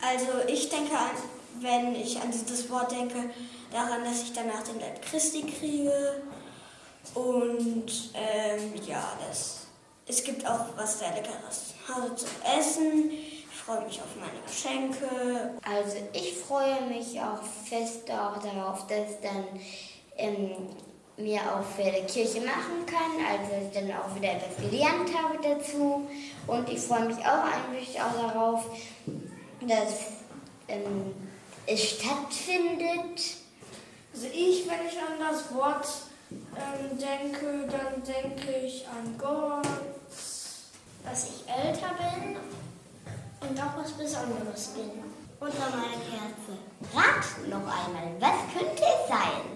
Also ich denke, wenn ich an dieses Wort denke, daran, dass ich danach den Leib Christi kriege. Und ähm, ja, das, es gibt auch was sehr Leckeres Hause zu essen. Ich freue mich auf meine Geschenke. Also ich freue mich auch fest auch darauf, dass dann ähm, mir auch für die Kirche machen kann, also ich dann auch wieder etwas gelernt habe dazu. Und ich freue mich auch eigentlich auch darauf, dass ähm, stattfindet. Also ich, wenn ich an das Wort ähm, denke, dann denke ich an Gott. Dass ich älter bin und auch was Besonderes bin. Und an meine Kerze. Rat noch einmal, was könnte es sein?